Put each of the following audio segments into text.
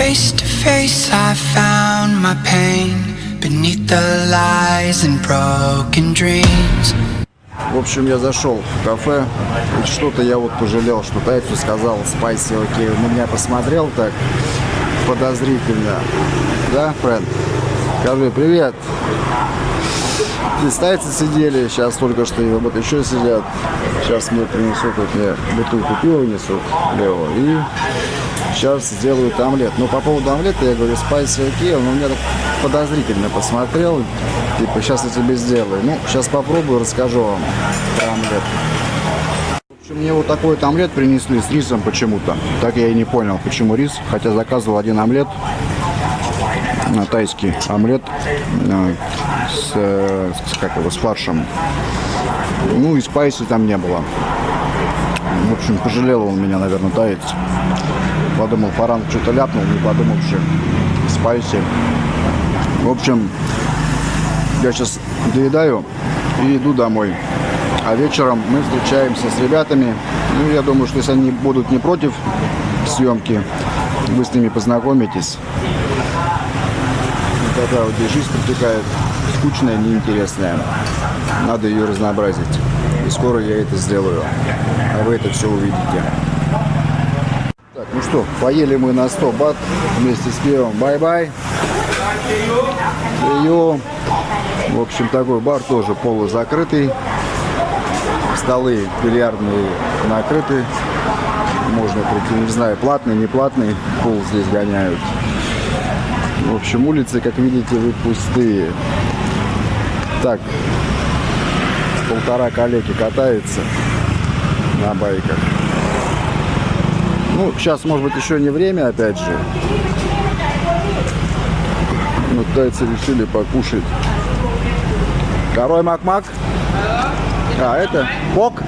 Face to face, I found my pain beneath the lies and broken dreams. В общем, я зашел в кафе, и что-то я вот пожалел, что Тайцу сказал спайси, окей, на меня посмотрел так подозрительно. Да, Фрэнд? Скажи привет. Здесь тайцы сидели, сейчас только что и вот еще сидят. Сейчас мне принесут, вот мне бутылку пива несут, Лео, и сейчас сделают омлет. Но по поводу омлета я говорю, спайси окей, он у меня так подозрительно посмотрел, типа, сейчас я тебе сделаю. Ну, сейчас попробую, расскажу вам про омлет. В общем, мне вот такой вот омлет принесли с рисом почему-то. Так я и не понял, почему рис, хотя заказывал один омлет, э, тайский омлет э, с, э, с, как его, с фаршем. Ну и спайси там не было. В общем, пожалел он меня, наверное, таец. Подумал, Фаран что-то ляпнул, не подумавши. Спайси. В общем, я сейчас доедаю и иду домой. А вечером мы встречаемся с ребятами. Ну, я думаю, что если они будут не против съемки, вы с ними познакомитесь. Вот такая вот жизнь протекает. Скучная, неинтересная. Надо ее разнообразить. И скоро я это сделаю. А вы это все увидите. Так, ну что, поели мы на 100 бат вместе с пивом. Bye-bye. В общем, такой бар тоже полузакрытый. Столы бильярдные накрыты. Можно прийти, не знаю, платный, не платный. Пул здесь гоняют. В общем, улицы, как видите, вы пустые. Так, полтора коллеги катается на байках. Ну, сейчас, может быть, еще не время, опять же. Но тайцы решили покушать. Корой мак-мак. А, это пок?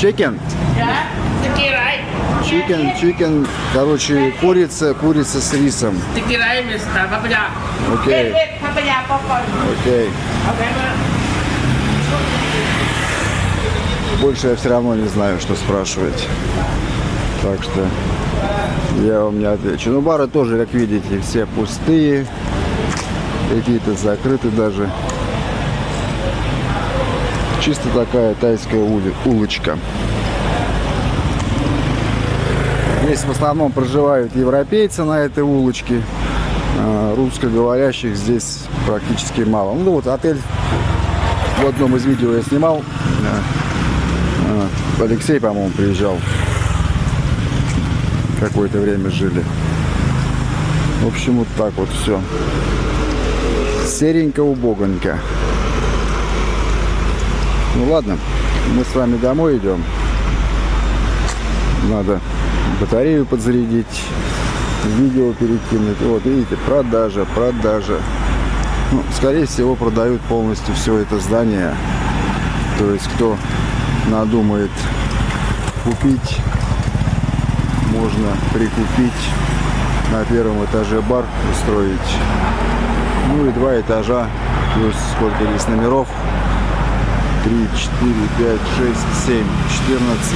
Чикен. Chicken, chicken. Короче, курица, курица с рисом. Окей, окей. Больше я все равно не знаю, что спрашивать. Так что я вам не отвечу. Ну, бары тоже, как видите, все пустые. Какие-то закрыты даже. Чисто такая тайская улочка. Здесь в основном проживают европейцы на этой улочке. А, Русскоговорящих здесь практически мало. Ну вот отель в одном из видео я снимал. А, Алексей, по-моему, приезжал. Какое-то время жили. В общем, вот так вот все. Серенько, убогонько. Ну ладно, мы с вами домой идем. Надо батарею подзарядить, видео перекинуть. Вот, видите, продажа, продажа. Ну, скорее всего, продают полностью все это здание. То есть, кто надумает купить, можно прикупить на первом этаже бар устроить. Ну и два этажа, плюс сколько здесь номеров. 3, 4, 5, 6, 7, 14.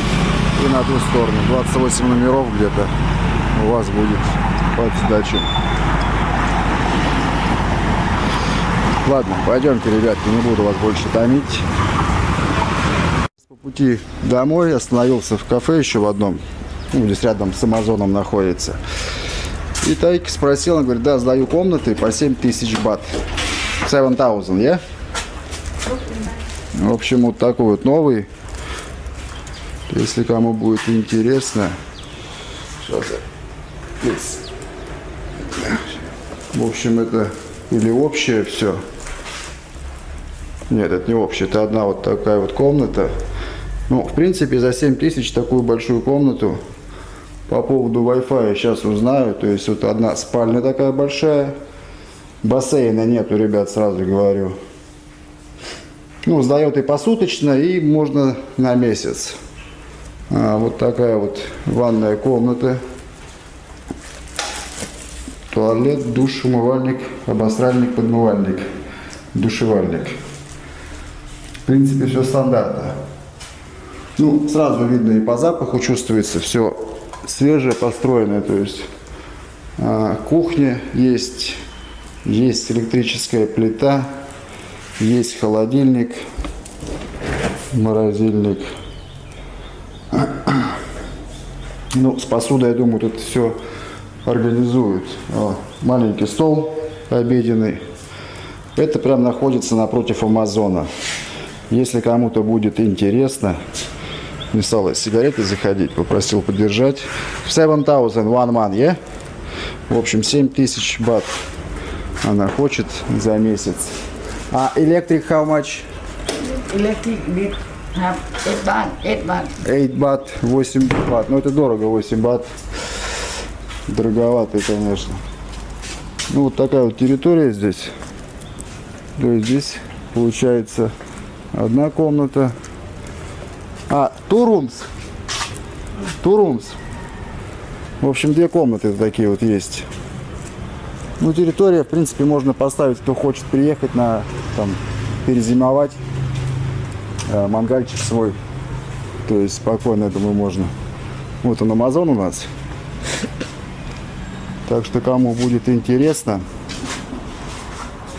И на ту сторону. 28 номеров где-то у вас будет под сдачу. Ладно, пойдемте, ребятки, не буду вас больше томить. По пути домой остановился в кафе еще в одном. Ну, здесь рядом с Амазоном находится. И Тайки спросил, он говорит, да, сдаю комнаты по 7 тысяч бат. 7000, я? В общем, вот такой вот новый. Если кому будет интересно. Сейчас я... В общем, это или общее все. Нет, это не общее. Это одна вот такая вот комната. Ну, в принципе, за 7 тысяч такую большую комнату по поводу Wi-Fi сейчас узнаю. То есть вот одна спальня такая большая. Бассейна нету, ребят, сразу говорю. Ну, сдает и посуточно, и можно на месяц. А, вот такая вот ванная комната. Туалет, душ, умывальник, обосральник, подмывальник, душевальник. В принципе, все стандартно. Ну, сразу видно и по запаху чувствуется все свежее, построенное. То есть А, кухня есть, есть электрическая плита, есть холодильник, морозильник. Ну, с посудой, я думаю, тут все организуют. О, маленький стол обеденный. Это прям находится напротив Амазона. Если кому-то будет интересно, не стал сигареты заходить, попросил поддержать. 7000 one man, yeah? В общем, 7000 бат она хочет за месяц. А электрик how much? Electric bit have 8 baht, 8 baht. 8 бат, 8 бат. Ну, это дорого, 8 бат. Дороговато, конечно. Ну, вот такая вот территория здесь. То есть здесь получается одна комната. А, two rooms. Two rooms. В общем, две комнаты такие вот есть. Ну, территория, в принципе, можно поставить, кто хочет приехать на, там, перезимовать. Э, мангальчик свой. То есть спокойно, я думаю, можно. Вот он, Амазон у нас. Так что, кому будет интересно,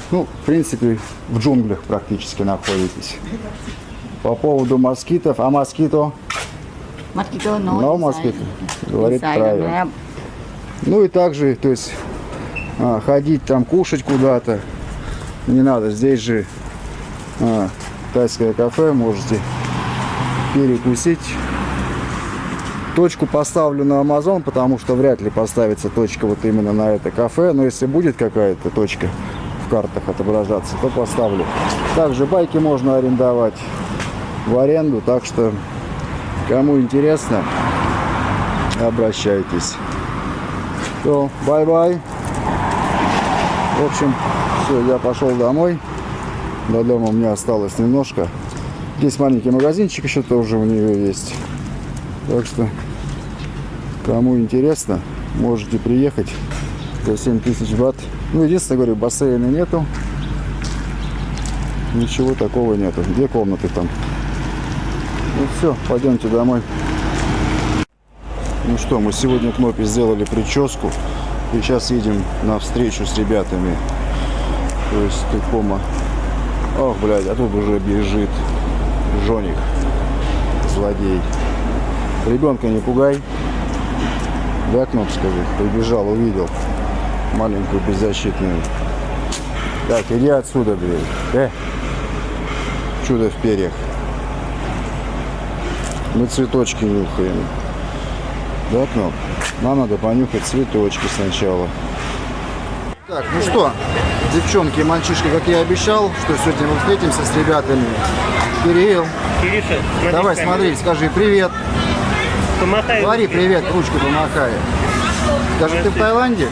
ну, в принципе, в джунглях практически находитесь. По поводу москитов, а москито? Mosquito no. No mosquito. Говорит правильно. Ну и также, то есть, а, ходить там кушать куда-то не надо. Здесь же а, тайское кафе, можете перекусить. Точку поставлю на Amazon, потому что вряд ли поставится точка вот именно на это кафе. Но если будет какая-то точка в картах отображаться, то поставлю. Также байки можно арендовать в аренду, так что кому интересно, обращайтесь. Все, bye-bye. В общем, все, я пошел домой. До дома у меня осталось немножко. Здесь маленький магазинчик еще тоже у нее есть. Так что, кому интересно, можете приехать за 7 тысяч бат. Ну, единственное, говорю, бассейна нету. Ничего такого нету. Две комнаты там. Ну все, пойдемте домой. Ну что, мы сегодня кнопе сделали прическу. И сейчас едем на встречу с ребятами. То есть Тыкома. Ох, блядь, а тут уже бежит Жоник. Злодей. Ребенка не пугай. Да, Кноп, скажи. Прибежал, увидел. Маленькую беззащитную. Так, иди отсюда, блядь. Э. Чудо в перьях. Мы цветочки нюхаем. Да, Кноп? Нам надо понюхать цветочки сначала. Так, ну что, девчонки и мальчишки, как я и обещал, что сегодня мы встретимся с ребятами. Кирилл, Кириша, давай смотри, скажи привет. Помахай. Говори привет, ручкой помахай. Скажи, ты в Таиланде?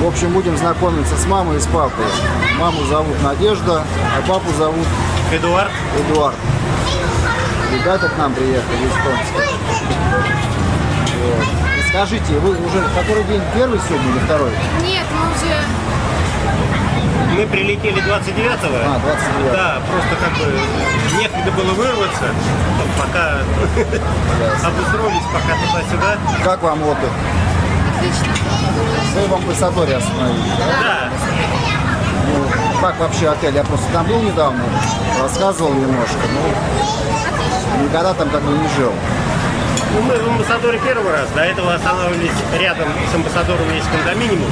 В общем, будем знакомиться с мамой и с папой. Маму зовут Надежда, а папу зовут Эдуард. Эдуард. Ребята к нам приехали из Томска. Вот. И скажите, вы уже который день? Первый сегодня или второй? Нет, мы уже Мы прилетели 29-го. А, 29 Да, просто как бы некогда было вырваться. Ну, Пока обустроились, пока туда-сюда. Как вам отдых? отлично. Вы в амбассадоре остановились, да? Да, Ну, как вообще отель? Я просто там был недавно, рассказывал немножко, но никогда там как бы не жил. ну, мы в амбассадоре первый раз. До этого останавливались рядом с амбассадором есть кондоминиум.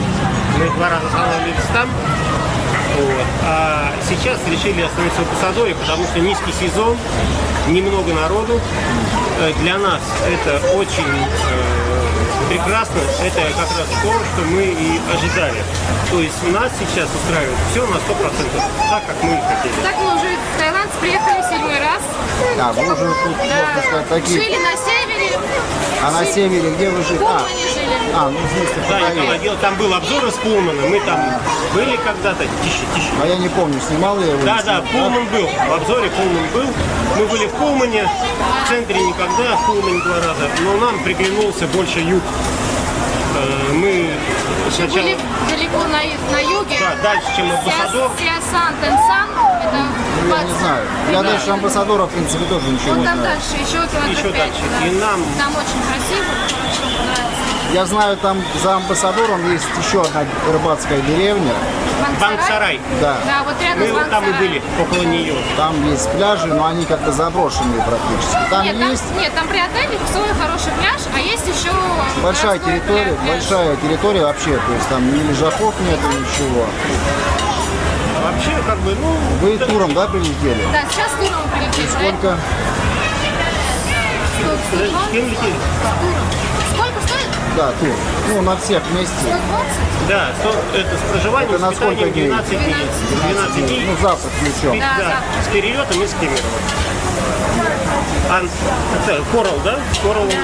Мы два раза останавливались там. Вот. А сейчас решили остановиться в амбассадоре, потому что низкий сезон, немного народу. Э, Для нас это очень э, прекрасно. Это как раз то, что мы и ожидали. То есть нас сейчас устраивает все на 100%, так, как мы и хотели. Так мы уже в Таиланд приехали в седьмой раз. А, вы уже тут, можно сказать, Да. такие... Жили на севере. А на севере где вы жили? А, а, ну в Да, дело, там был обзор из Пулмана, мы там были когда-то, тише, тише. А я не помню, снимал я его? Да, да? Пулман был, в обзоре Пулман был. Мы были в Пулмане, в центре никогда, в Пулмане два раза, но нам приглянулся больше юг. Э, Мы сначала, Были далеко на, на юге. да, дальше, чем Амбассадор. Сиасан, Тенсан. Это я не 20. знаю. Я дальше амбассадора, в принципе, тоже ничего Вон не там знаю. дальше, еще километров Еще пять, дальше. да. И нам- Там очень красиво, очень понравилось. Я знаю, там за амбассадором есть еще одна рыбацкая деревня. Банк-сарай. Да, Да, вот рядом Мы с вот там и были, около нее. там есть пляжи, но они как-то заброшенные практически. Там Нет, там, есть нет, там при отеле свой хороший пляж, а есть еще большая территория, пляж. большая территория вообще, то есть там ни лежаков нету, ничего. А вообще, как бы, ну, Вы туром, да, прилетели? Да, сейчас туром прилетели. Сколько? с кем летели? Сколько стоит? Да, тур. Ну, на всех вместе. 120? Да, то- это с проживанием, Это на с сколько дней? 12 дней. 12 дней. Ну, завтра включен. Да, Да, с перелетом из Кемерово. Ан... Это Корал, да? Корал у нас.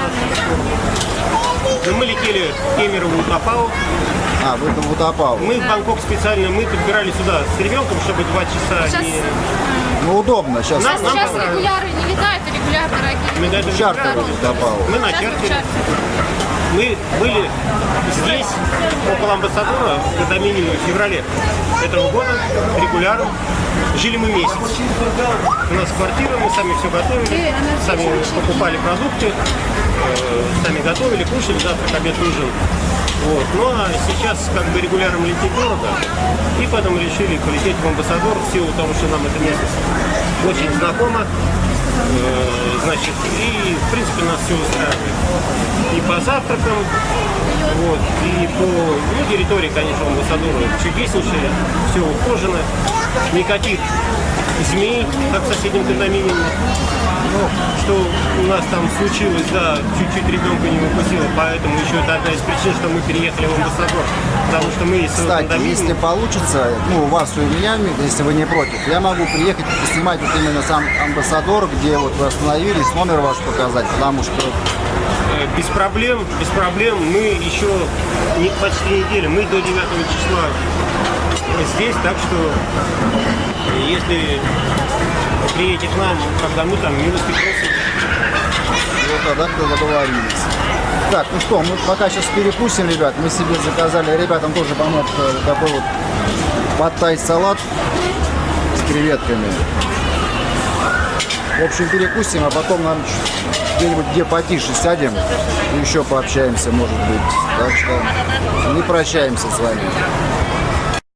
Ну, мы летели в Кемерово, Утапау. А, вы там утопал. Мы в Бангкок специально, мы подбирали сюда с ребенком, чтобы два часа Сейчас, не... Ну, удобно. Сейчас Нам- нам сейчас понравилось. регуляры не летают, а регуляр дорогие. Мы даже чартер выбирали. утопал. Мы на чартере. Мы были здесь, около амбассадора, до минимум в феврале этого года, регулярно. Жили мы месяц. У нас квартира, мы сами все готовили, сами покупали продукты, э, сами готовили, кушали, завтрак, обед, ужин. Вот. Ну а сейчас как бы регулярно лететь дорого, и поэтому решили полететь в амбассадор в силу того, что нам это место очень знакомо. Э, Значит, и в принципе нас все устраивает. И по завтракам, вот, и по ну, территории, конечно, амбассадора чудеснейшая, все ухожено, никаких змей, как в соседнем кондоминиуме. Ну, что у нас там случилось, да, чуть-чуть ребенка не выпустило, поэтому еще это одна из причин, что мы переехали в амбассадор. Потому что мы из Кстати, кондоминиума- если получится, ну, у вас и у меня, если вы не против, я могу приехать и поснимать вот именно сам амбассадор, где вот вы остановились, номер ваш показать, потому что Э, Без проблем, без проблем. Мы еще не, почти неделю, мы до 9 числа здесь, так что э, если приедете к нам, когда мы там, милости просим. вот тогда когда договорились. Так, ну что, мы пока сейчас перекусим, ребят. Мы себе заказали, ребятам тоже помог э, такой вот подтай салат с креветками. В общем, перекусим, а потом нам где-нибудь где потише сядем и еще пообщаемся, может быть. Так что не прощаемся с вами.